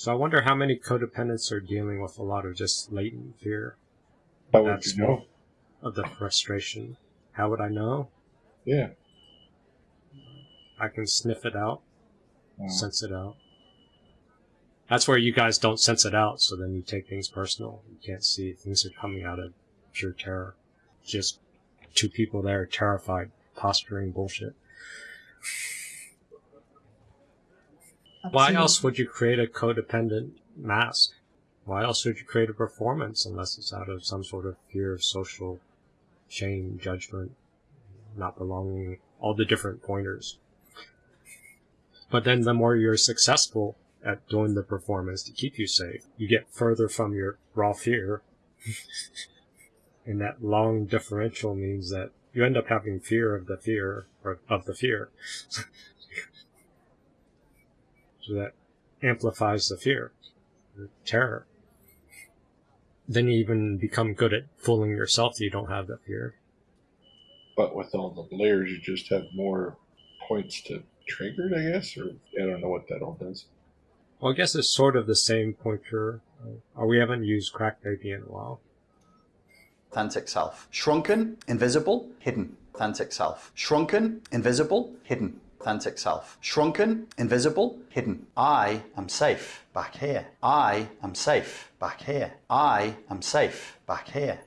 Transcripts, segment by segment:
So I wonder how many codependents are dealing with a lot of just latent fear How would you know? of the frustration. How would I know? Yeah. I can sniff it out, Wow. sense it out. That's where you guys don't sense it out, so then you take things personal. You can't see things are coming out of pure terror. Just two people there terrified, posturing bullshit. Why else would you create a codependent mask? Why else would you create a performance unless it's out of some sort of fear of social shame, judgment, not belonging, all the different pointers. But then the more you're successful at doing the performance to keep you safe, you get further from your raw fear. and that long differential means that you end up having fear of the fear or of the fear. so that amplifies the fear, the terror. Then you even become good at fooling yourself that you don't have that fear. But with all the layers, you just have more points to trigger it, I guess, or I don't know what that all does. Well, I guess it's sort of the same pointer. Uh, we haven't used Crack Baby in a while. authentic self. Shrunken, invisible, hidden. Authentic self. Shrunken, invisible, hidden. Authentic self. Shrunken, invisible, hidden. I am safe back here. I am safe back here. I am safe back here.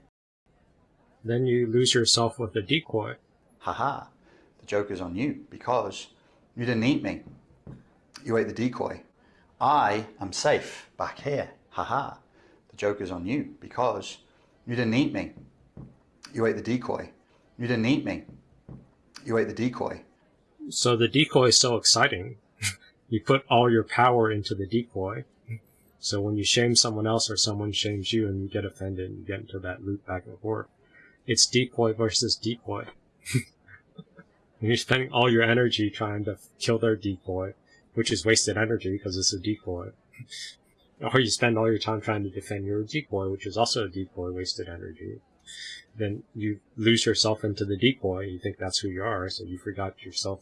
Then you lose yourself with a decoy. Haha. The joke is on you because you didn't eat me. You ate the decoy. I am safe back here. Haha. The joke is on you because you didn't eat me. You ate the decoy. You didn't eat me. You ate the decoy. So the decoy is so exciting. you put all your power into the decoy. So when you shame someone else or someone shames you and you get offended and you get into that loop back and forth, it's decoy versus decoy. and you're spending all your energy trying to kill their decoy, which is wasted energy because it's a decoy. or you spend all your time trying to defend your decoy, which is also a decoy, wasted energy. Then you lose yourself into the decoy. You think that's who you are, so you forgot yourself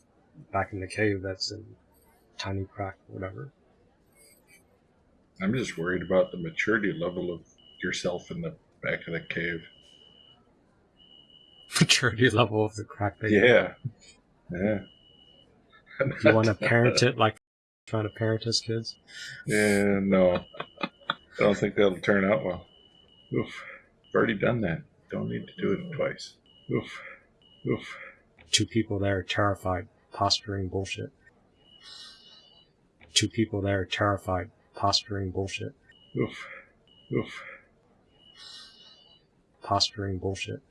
back in the cave that's in tiny crack, whatever. I'm just worried about the maturity level of yourself in the back of the cave. Maturity level of the crack baby. Yeah. Yeah. You want to parent it like trying to parent his kids? Yeah, no. I don't think that'll turn out well. Oof. I've already done that. Don't need to do it twice. Oof. Oof. Two people there terrified, posturing bullshit. Two people there terrified, posturing bullshit. Oof. Oof. Posturing bullshit.